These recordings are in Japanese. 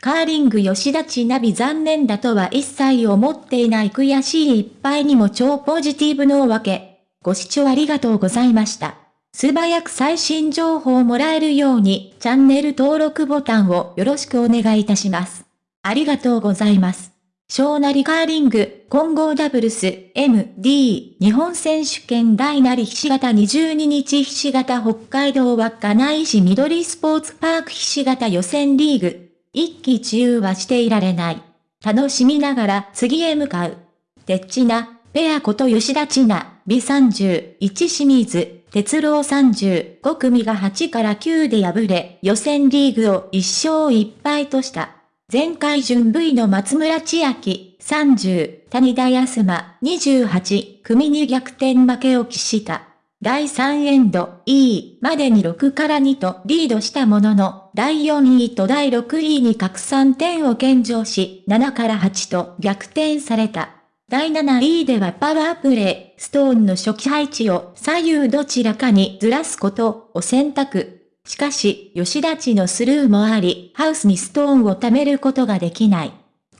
カーリング吉田千奈美残念だとは一切思っていない悔しいいっぱいにも超ポジティブのおわけ。ご視聴ありがとうございました。素早く最新情報をもらえるようにチャンネル登録ボタンをよろしくお願いいたします。ありがとうございます。小なりカーリング、混合ダブルス、MD、日本選手権大なりひし形22日ひし形北海道稚内市緑スポーツパークひし形予選リーグ。一喜一憂はしていられない。楽しみながら次へ向かう。てっちな、ペアこと吉田千奈、美31清水、哲郎35組が8から9で敗れ、予選リーグを1勝1敗とした。前回準 V の松村千秋、30、谷田康馬、28、組に逆転負けを喫した。第3エンド、E までに6から2とリードしたものの、第4位と第6位に拡散点を献上し、7から8と逆転された。第7位ではパワープレイ、ストーンの初期配置を左右どちらかにずらすことを選択。しかし、吉田地のスルーもあり、ハウスにストーンを貯めることができない。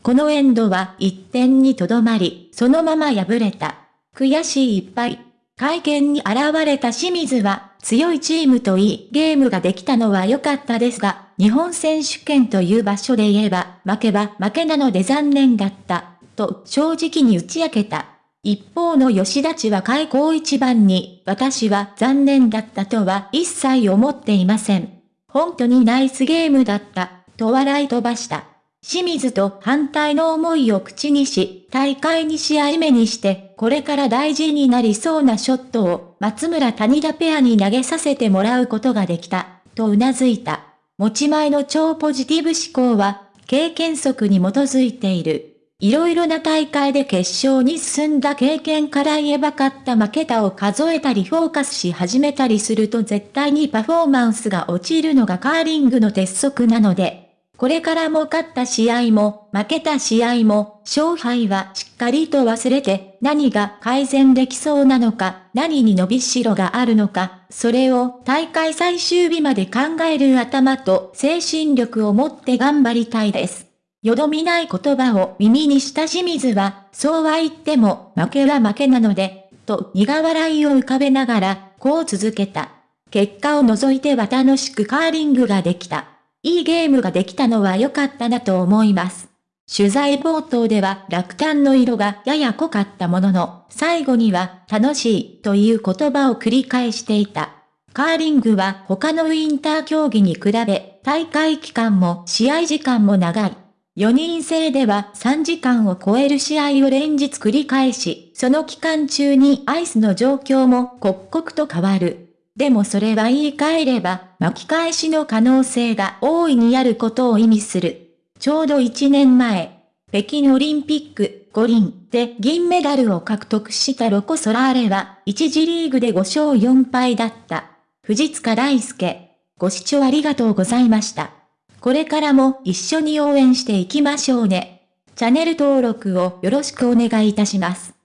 このエンドは1点にとどまり、そのまま敗れた。悔しいいっぱい。会見に現れた清水は、強いチームといいゲームができたのは良かったですが、日本選手権という場所で言えば、負けば負けなので残念だった、と正直に打ち明けた。一方の吉田地は開口一番に、私は残念だったとは一切思っていません。本当にナイスゲームだった、と笑い飛ばした。清水と反対の思いを口にし、大会2試合目にして、これから大事になりそうなショットを、松村谷田ペアに投げさせてもらうことができた、と頷いた。持ち前の超ポジティブ思考は、経験則に基づいている。いろいろな大会で決勝に進んだ経験から言えば勝った負けたを数えたりフォーカスし始めたりすると絶対にパフォーマンスが落ちるのがカーリングの鉄則なので、これからも勝った試合も負けた試合も勝敗はしっかりと忘れて何が改善できそうなのか何に伸びしろがあるのかそれを大会最終日まで考える頭と精神力を持って頑張りたいです。よどみない言葉を耳にした清水は、そうは言っても負けは負けなので、と苦笑いを浮かべながら、こう続けた。結果を除いては楽しくカーリングができた。いいゲームができたのは良かったなと思います。取材冒頭では落胆の色がやや濃かったものの、最後には楽しいという言葉を繰り返していた。カーリングは他のウィンター競技に比べ、大会期間も試合時間も長い。4人制では3時間を超える試合を連日繰り返し、その期間中にアイスの状況も刻々と変わる。でもそれは言い換えれば、巻き返しの可能性が大いにあることを意味する。ちょうど1年前、北京オリンピック五輪で銀メダルを獲得したロコ・ソラーレは、1次リーグで5勝4敗だった。藤塚大輔。ご視聴ありがとうございました。これからも一緒に応援していきましょうね。チャンネル登録をよろしくお願いいたします。